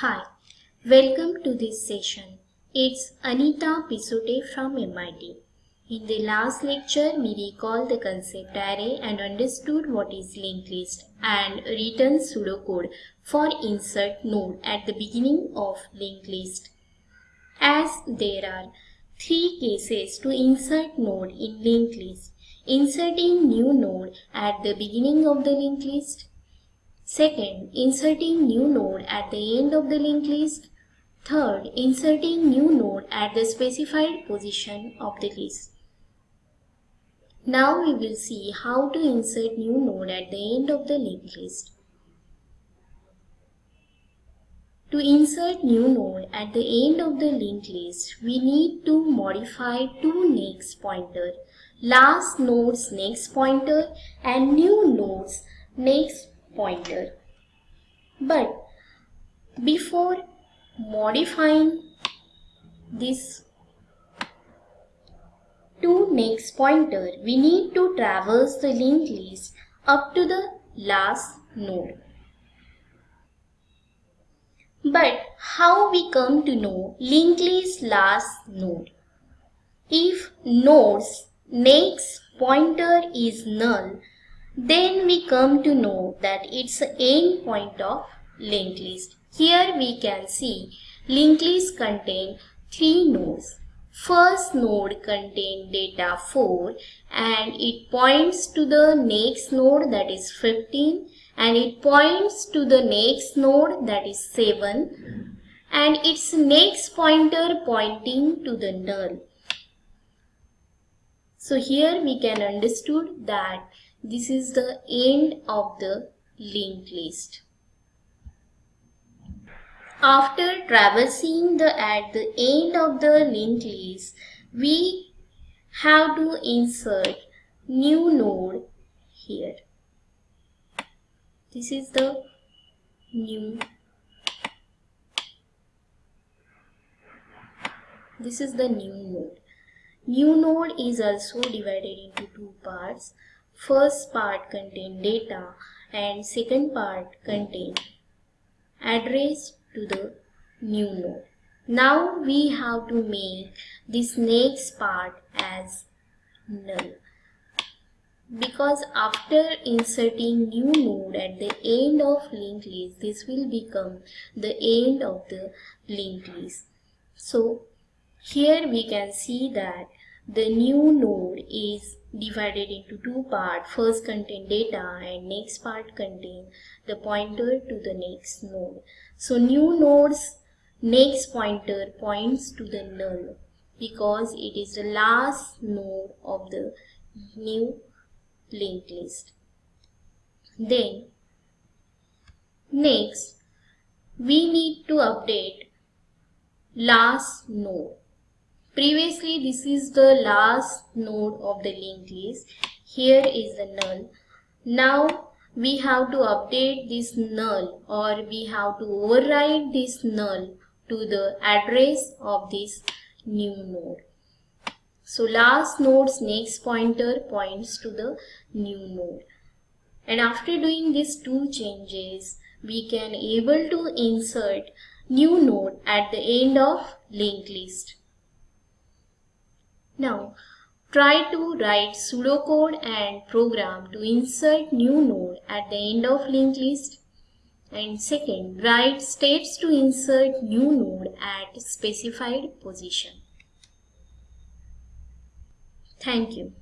Hi, welcome to this session. It's Anita Pisote from MIT. In the last lecture, we recalled the concept array and understood what is linked list and written pseudocode for insert node at the beginning of linked list. As there are three cases to insert node in linked list. Inserting new node at the beginning of the linked list, Second, inserting new node at the end of the linked list. Third, inserting new node at the specified position of the list. Now we will see how to insert new node at the end of the linked list. To insert new node at the end of the linked list, we need to modify two next pointer, last node's next pointer and new node's next pointer. But before modifying this to next pointer, we need to traverse the linked list up to the last node. But how we come to know linked list last node? If node's next pointer is null, then we come to know that it's the end point of linked list. Here we can see linked list contain three nodes. First node contain data 4 and it points to the next node that is 15 and it points to the next node that is 7 and its next pointer pointing to the null. So here we can understood that this is the end of the linked list. After traversing the at the end of the linked list, we have to insert new node here. This is the new this is the new node. New node is also divided into two parts. First part contain data and second part contain address to the new node. Now we have to make this next part as null because after inserting new node at the end of linked list this will become the end of the linked list so here we can see that the new node is divided into two parts. First contain data and next part contain the pointer to the next node. So new node's next pointer points to the null because it is the last node of the new linked list. Then next we need to update last node Previously, this is the last node of the linked list. Here is the null. Now, we have to update this null or we have to override this null to the address of this new node. So last node's next pointer points to the new node. And after doing these two changes, we can able to insert new node at the end of linked list. Now, try to write pseudocode and program to insert new node at the end of linked list. And second, write steps to insert new node at specified position. Thank you.